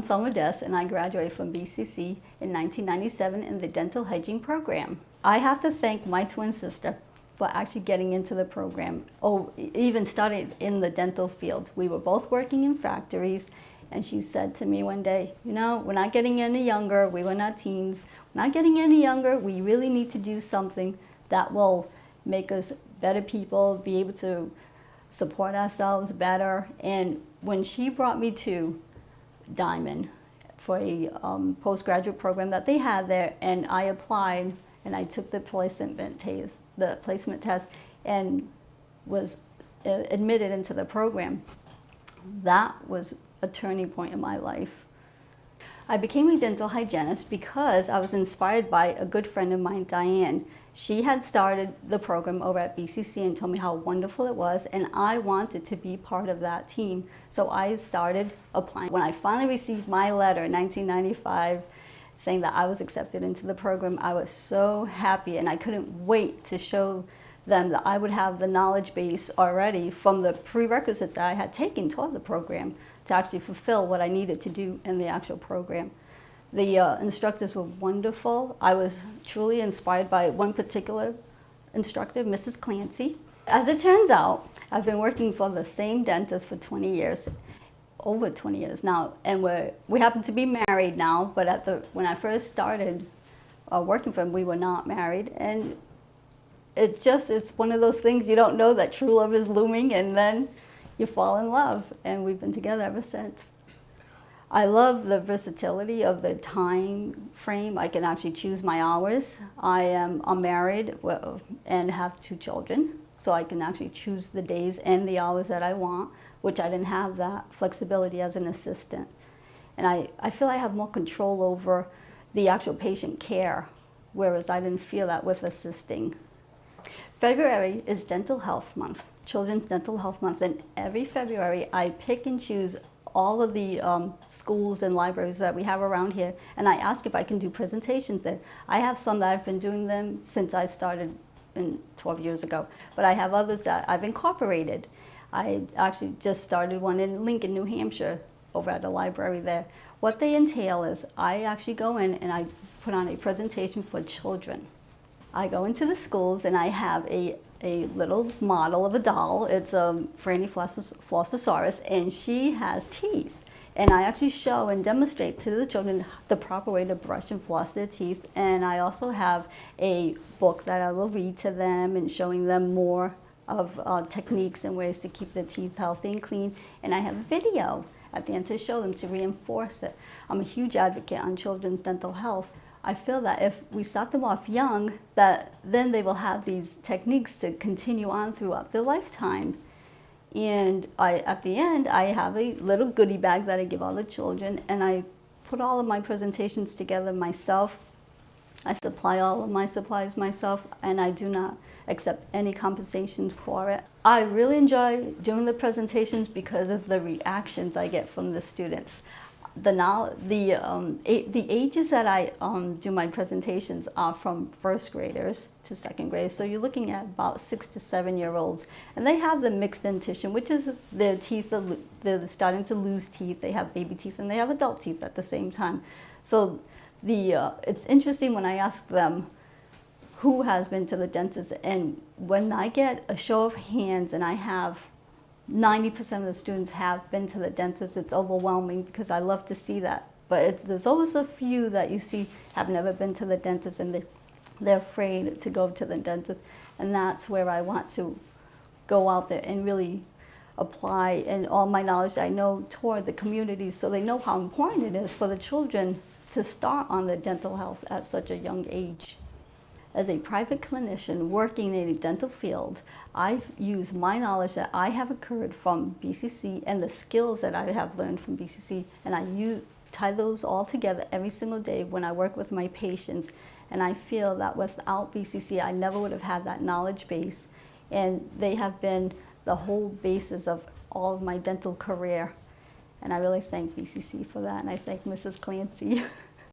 Selma Des and I graduated from BCC in 1997 in the dental hygiene program. I have to thank my twin sister for actually getting into the program, or oh, even started in the dental field. We were both working in factories and she said to me one day, you know, we're not getting any younger, we were not teens, we're not getting any younger, we really need to do something that will make us better people, be able to support ourselves better. And when she brought me to Diamond for a um, postgraduate program that they had there, and I applied and I took the placement test, the placement test and was uh, admitted into the program. That was a turning point in my life. I became a dental hygienist because I was inspired by a good friend of mine, Diane. She had started the program over at BCC and told me how wonderful it was and I wanted to be part of that team. So I started applying. When I finally received my letter in 1995 saying that I was accepted into the program, I was so happy and I couldn't wait to show them that I would have the knowledge base already from the prerequisites that I had taken toward the program to actually fulfill what I needed to do in the actual program. The uh, instructors were wonderful. I was truly inspired by one particular instructor, Mrs. Clancy. As it turns out, I've been working for the same dentist for 20 years, over 20 years now, and we're, we happen to be married now, but at the, when I first started uh, working for him, we were not married, and it's just, it's one of those things you don't know that true love is looming, and then you fall in love, and we've been together ever since. I love the versatility of the time frame. I can actually choose my hours. I am I'm married and have two children, so I can actually choose the days and the hours that I want, which I didn't have that flexibility as an assistant. And I, I feel I have more control over the actual patient care, whereas I didn't feel that with assisting. February is Dental Health Month. Children's Dental Health Month and every February I pick and choose all of the um, schools and libraries that we have around here and I ask if I can do presentations there. I have some that I've been doing them since I started in 12 years ago, but I have others that I've incorporated. I actually just started one in Lincoln, New Hampshire over at the library there. What they entail is I actually go in and I put on a presentation for children. I go into the schools and I have a a little model of a doll. It's a Franny Flossosaurus, and she has teeth. And I actually show and demonstrate to the children the proper way to brush and floss their teeth. And I also have a book that I will read to them and showing them more of uh, techniques and ways to keep their teeth healthy and clean. And I have a video at the end to show them to reinforce it. I'm a huge advocate on children's dental health. I feel that if we start them off young, that then they will have these techniques to continue on throughout their lifetime. And I, at the end, I have a little goodie bag that I give all the children, and I put all of my presentations together myself. I supply all of my supplies myself, and I do not accept any compensations for it. I really enjoy doing the presentations because of the reactions I get from the students the now the um, the ages that I um, do my presentations are from first graders to second grade. So you're looking at about six to seven year olds, and they have the mixed dentition, which is their teeth are they're starting to lose teeth. They have baby teeth and they have adult teeth at the same time. So the uh, it's interesting when I ask them who has been to the dentist, and when I get a show of hands and I have 90% of the students have been to the dentist. It's overwhelming because I love to see that. But there's always a few that you see have never been to the dentist and they, they're afraid to go to the dentist. And that's where I want to go out there and really apply and all my knowledge I know toward the community so they know how important it is for the children to start on their dental health at such a young age. As a private clinician working in a dental field, I use my knowledge that I have occurred from BCC and the skills that I have learned from BCC and I use, tie those all together every single day when I work with my patients and I feel that without BCC I never would have had that knowledge base and they have been the whole basis of all of my dental career and I really thank BCC for that and I thank Mrs. Clancy.